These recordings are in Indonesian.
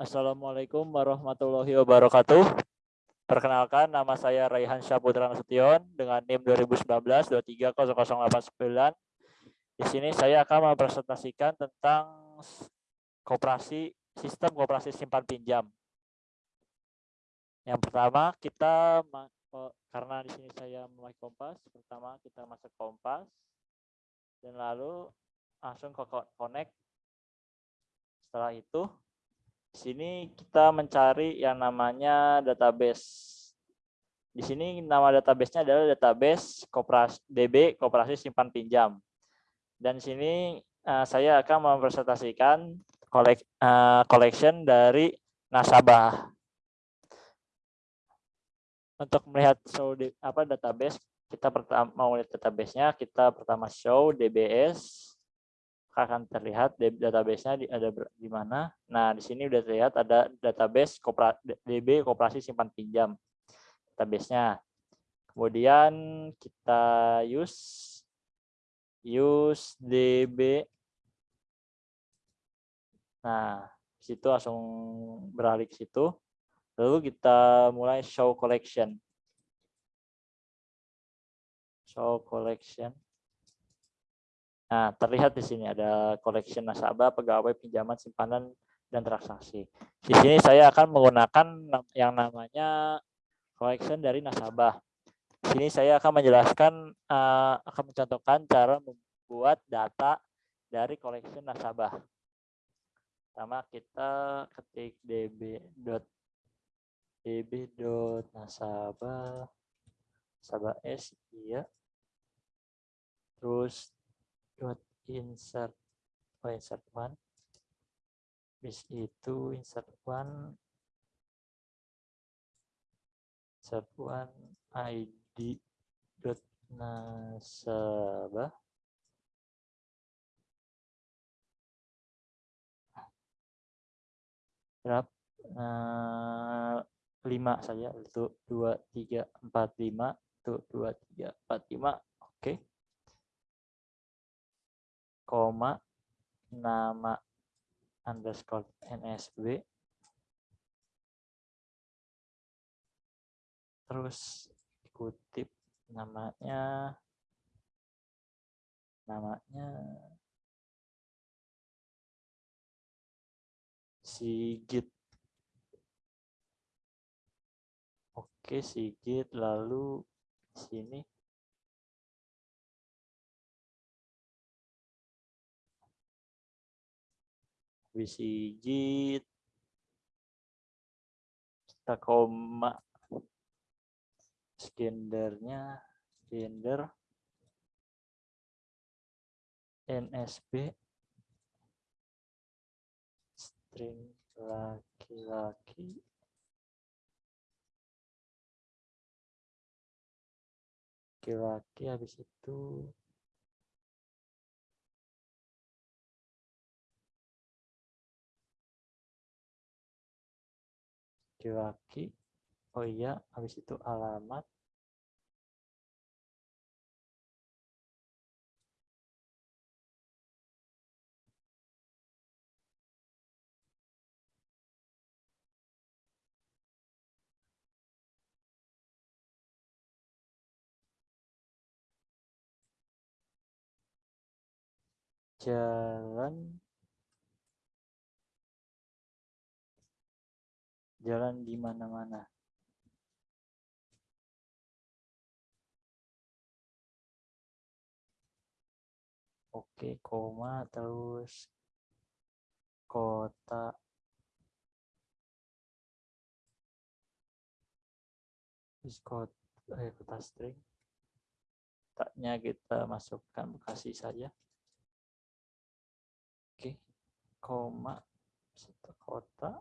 Assalamualaikum warahmatullahi wabarakatuh. Perkenalkan, nama saya Raihan Syaputra Nasution dengan NIM 2019-230089. Di sini saya akan mempresentasikan tentang koperasi sistem koperasi simpan pinjam. Yang pertama, kita karena di sini saya mulai kompas, pertama kita masuk kompas dan lalu langsung ke connect. Setelah itu di sini kita mencari yang namanya database. Di sini nama databasenya adalah database Koperasi DB Koperasi Simpan Pinjam. Dan sini uh, saya akan mempresentasikan kolek, uh, collection dari nasabah. Untuk melihat show di, apa database, kita pertama mau lihat databasenya, kita pertama show DBS akan terlihat database-nya ada di mana. Nah, di sini sudah terlihat ada database DB Koperasi Simpan Pinjam. Database-nya. Kemudian kita use use DB. Nah, situ langsung beralih ke situ. Lalu kita mulai show collection. Show collection. Nah, terlihat di sini ada collection nasabah, pegawai, pinjaman, simpanan, dan transaksi. Di sini saya akan menggunakan yang namanya collection dari nasabah. Di sini saya akan menjelaskan, uh, akan mencontohkan cara membuat data dari collection nasabah. Pertama kita ketik db db nasabah nasabah s iya terus dot insert oh insert one. Bis itu insert one. Insert one id dot nasabah. Berapa uh, lima saja. Untuk dua tiga empat lima. Untuk dua tiga empat lima. Oke. okay koma nama underscore nsb terus kutip namanya namanya Sigit. Oke Sigit lalu sini Wisijit kita koma. Skendernya gender NSB string laki-laki. Laki-laki habis itu laki-laki. Oh iya habis itu alamat. Jalan jalan di mana-mana. Oke, koma terus kota kota, eh, kota string taknya kita masukkan Bekasi saja. Oke, koma kota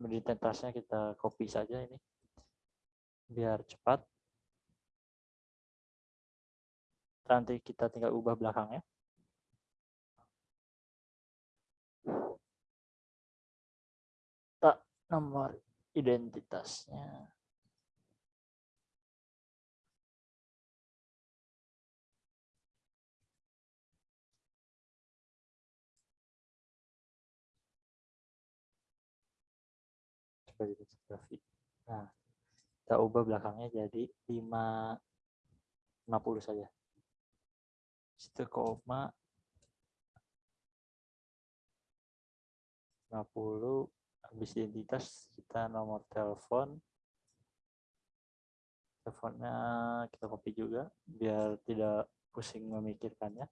identitasnya kita copy saja ini. Biar cepat. Nanti kita tinggal ubah belakangnya. Tak nomor identitasnya Nah, kita ubah belakangnya jadi 5 50 saja. Situ koma 50 habis identitas kita nomor telepon. Teleponnya kita copy juga biar tidak pusing memikirkannya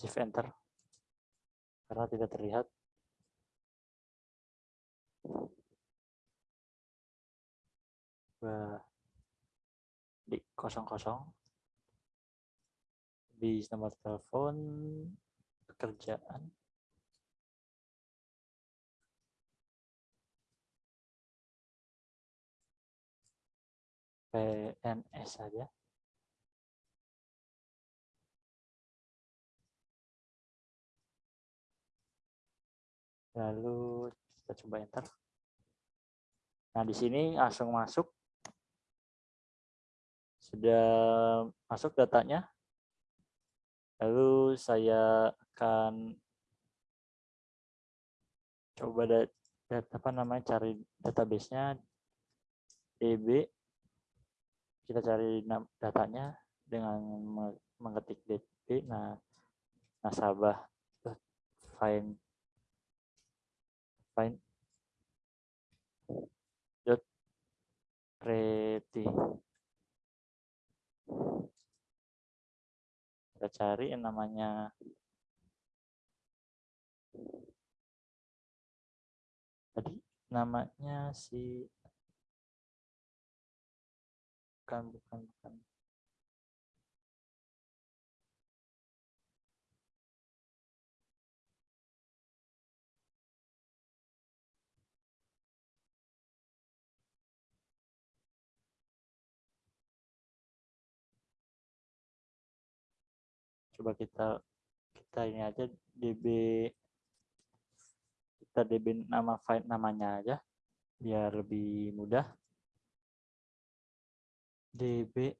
shift enter. Karena tidak terlihat. Di kosong kosong di nomor telepon pekerjaan. PNS saja lalu kita coba enter. Nah di sini langsung masuk. Sudah masuk datanya. Lalu saya akan coba data apa namanya cari database-nya. Db kita cari datanya dengan mengetik db nah nasabah. Find find dot pretty kita cari yang namanya tadi namanya si bukan bukan bukan coba kita kita ini aja db kita db nama file namanya aja biar lebih mudah. Db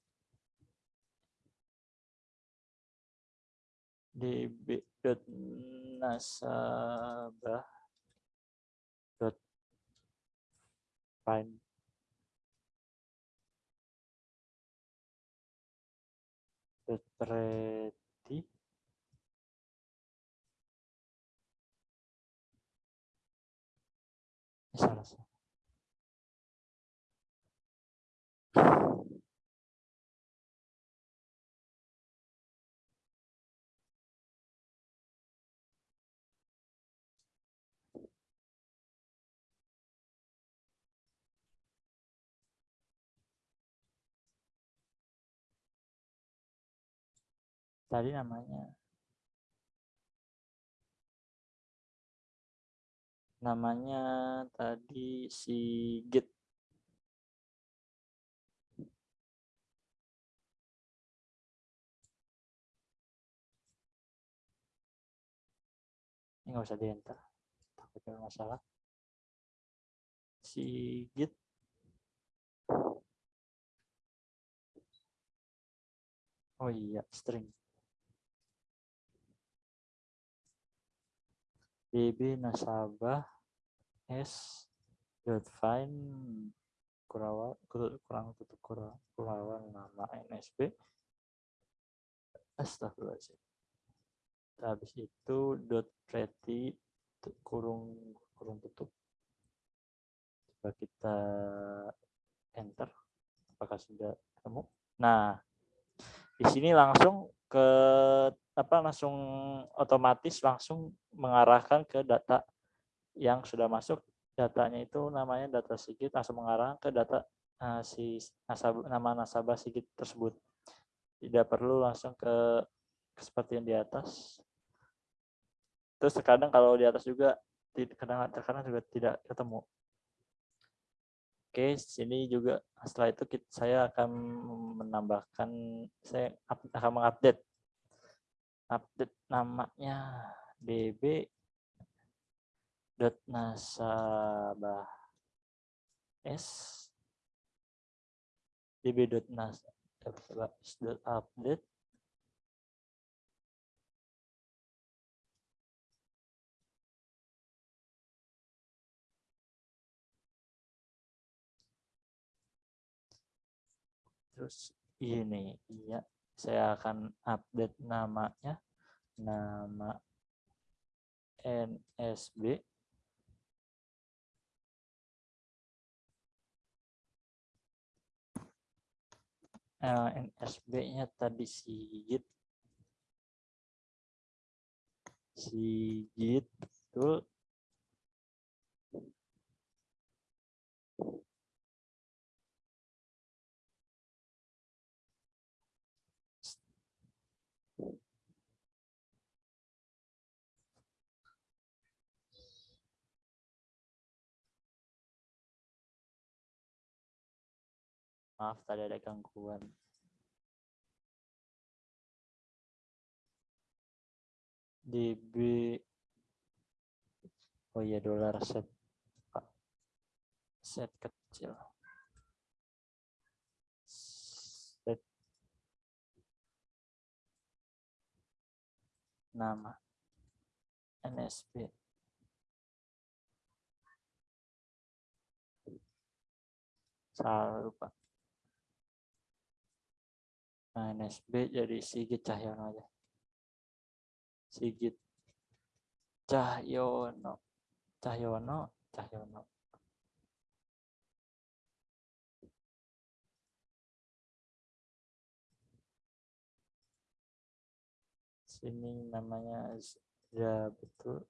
db dot nasabah dot find dot mati. Salah. tadi namanya namanya tadi si Git. Ini nggak usah di enter takutnya masalah. Si Git. Oh iya string db nasabah s. Dot find kurawa kurang tutup kurawan nama nsb astagfirullahaladzim. Habis itu dot pretty kurung kurung tutup. Coba kita enter apakah sudah ketemu? Nah di sini langsung ke apa langsung otomatis langsung mengarahkan ke data yang sudah masuk. Datanya itu namanya data Sigit langsung mengarah ke data uh, si nasabah nama nasabah Sigit tersebut. Tidak perlu langsung ke, ke seperti yang di atas. Terus terkadang kalau di atas juga kadang terkadang juga tidak ketemu Oke, sini juga setelah itu kita, saya akan menambahkan, saya akan mengupdate. Update namanya db dot nasabah s. db.nas.update terus ini iya saya akan update namanya nama NSB eh, NSB-nya tadi Sigit. Sigit betul Maaf tadi ada gangguan. DB Oh iya dolar set. Set kecil. Set nama NSB salah lupa Nah, NSB jadi Sigit Cahyono aja. Sigit Cahyono. Cahyono, Cahyono. Sini namanya ya betul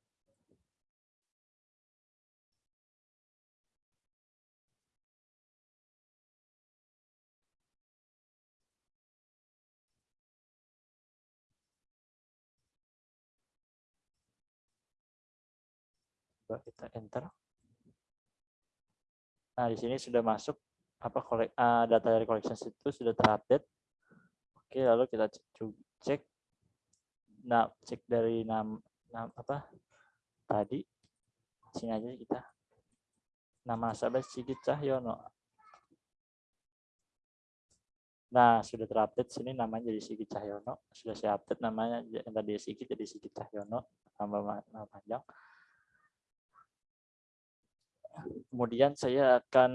coba kita enter. Nah, di sini sudah masuk apa kolek, uh, data dari collection itu sudah terupdate. Oke, lalu kita cek nah cek dari nama, nama apa tadi sini aja kita nama nasabah Sigit Cahyono. Nah, sudah terupdate sini namanya jadi Sigit Cahyono. Sudah saya update namanya yang tadi Sigit jadi Sigit Cahyono tambah nama panjang kemudian saya akan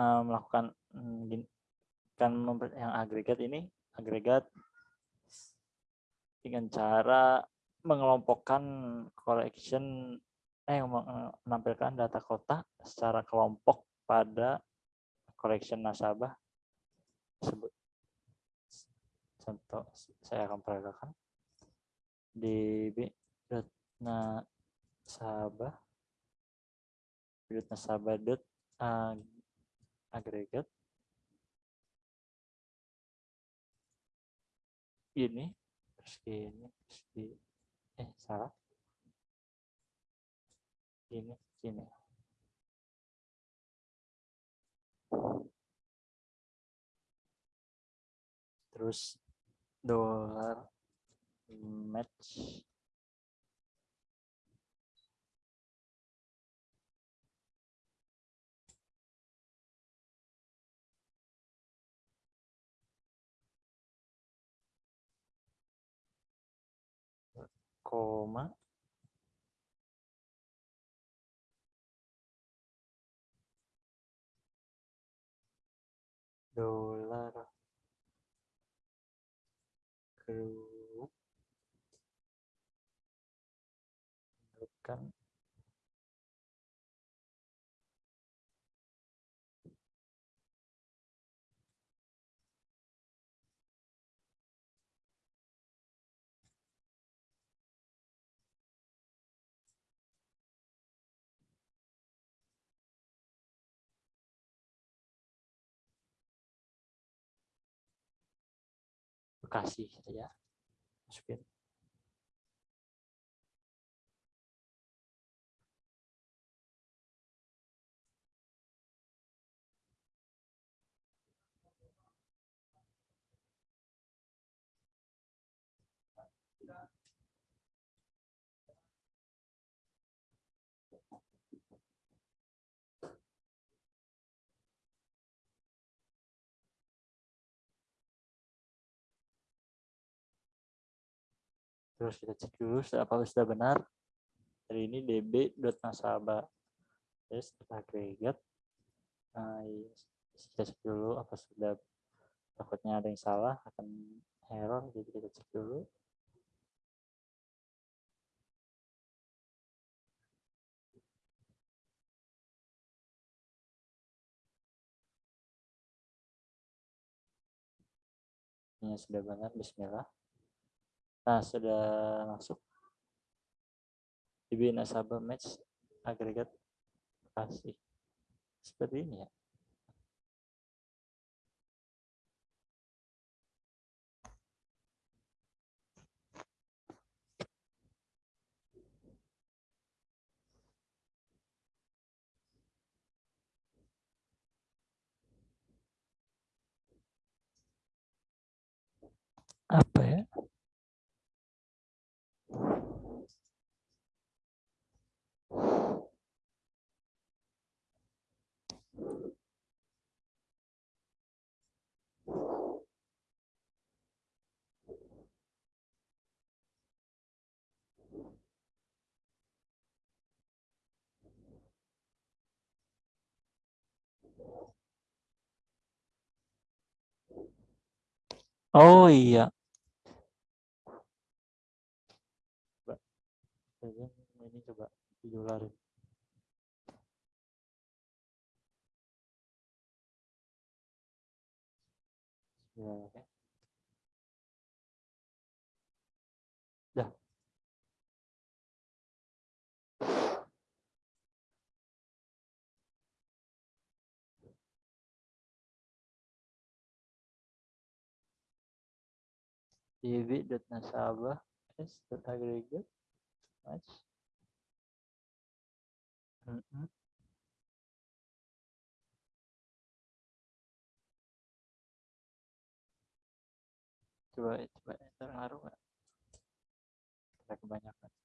melakukan mm, kan yang agregat ini agregat dengan cara mengelompokkan collection eh menampilkan data kota secara kelompok pada collection nasabah tersebut. Contoh saya akan peragakan di nah nasabah. Sudut nasabah dot agregat. Ini terus ini terus ini eh salah. Ini ini terus dolar match koma. Dolar grup bukan Bekasi ya. Masukin terus kita cek dulu apa sudah benar. Hari ini db nasabah terus agregat nah, kita cek dulu apa sudah takutnya ada yang salah akan error jadi kita cek dulu. Ini sudah benar bismillah nah sudah masuk. DB nasabah match agregat kasih. Seperti ini ya apa ya Oh iya. ini coba didolarin ya db.nasabah s.aggregate match Mhm. Coba coba terharu nggak? Kita kebanyakan.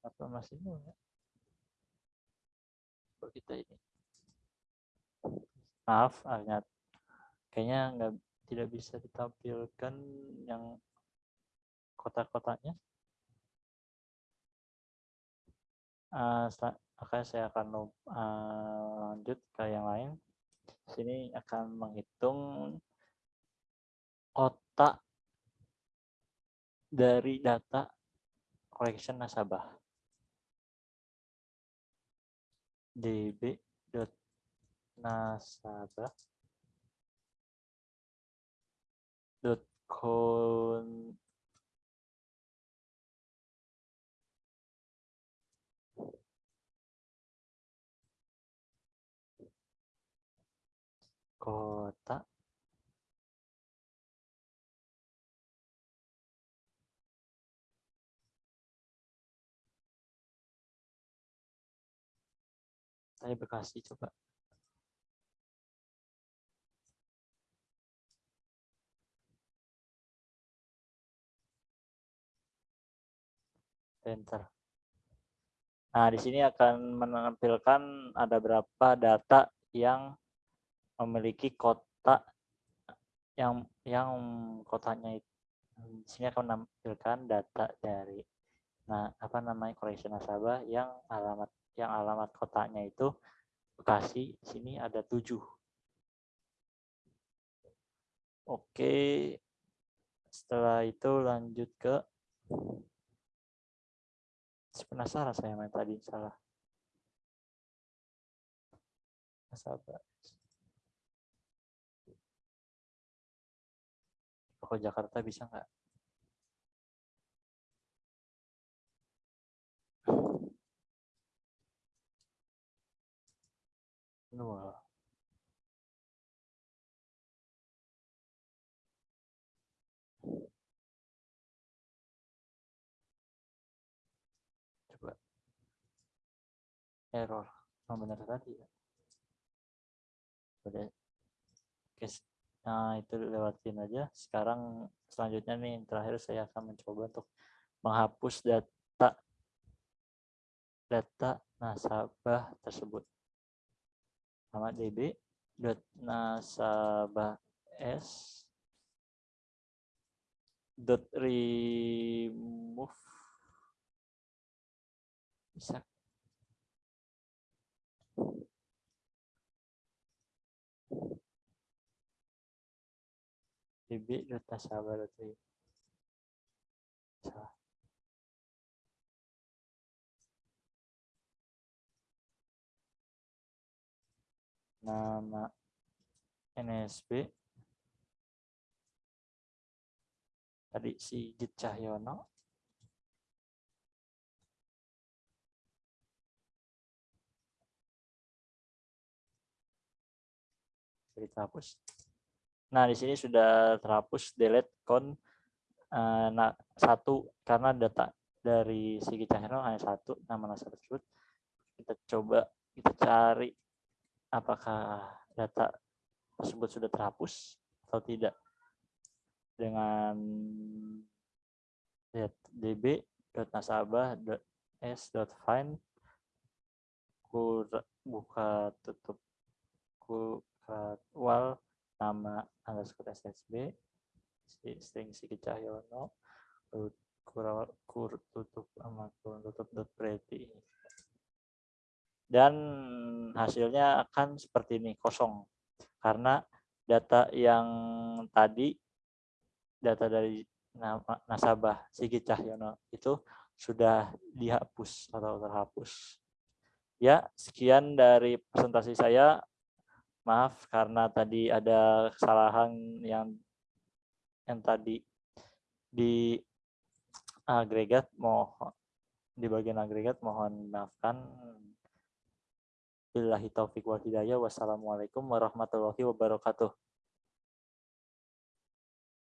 Apa masih nol ya? kita ini. Maaf, agak kayaknya nggak tidak bisa ditampilkan yang kotak-kotaknya. Uh, Oke, saya akan uh, lanjut ke yang lain. Sini akan menghitung kotak dari data collection nasabah. Db dot nasabah dot con kota Saya Bekasi coba. Enter. Nah, di sini akan menampilkan ada berapa data yang memiliki kota yang yang kotanya di sini akan menampilkan data dari nah apa namanya koleksi nasabah yang alamat yang alamat kotanya itu Bekasi, sini ada tujuh. Oke, setelah itu lanjut ke penasaran saya main tadi salah. Sabar. Kok Jakarta bisa nggak? Coba. Error. Oh, benar tadi ya. Oke. Nah, itu lewatin aja. Sekarang selanjutnya nih, terakhir saya akan mencoba untuk menghapus data data nasabah tersebut. Sama db dot nasabah s. Dot remove. Bisa. Db dot nasabah dot salah nama NSB tadi Sigit Cahyono terhapus. Nah, di sini sudah terhapus delete con uh, nah, satu karena data dari Sigit Cahyono hanya satu nama nasabah tersebut. Kita coba kita cari apakah data tersebut sudah terhapus atau tidak? Dengan db.nasabah.s.find buka tutup ku wal nama underscore ssb string Siki Cahyono kur tutup sama tutup dot pretty dan hasilnya akan seperti ini kosong karena data yang tadi data dari nasabah Sigit Cahyono itu sudah dihapus atau terhapus. Ya, sekian dari presentasi saya. Maaf karena tadi ada kesalahan yang yang tadi di agregat mohon di bagian agregat mohon maafkan Billahi taufiq wal hidayah. Wassalamualaikum warahmatullahi wabarakatuh.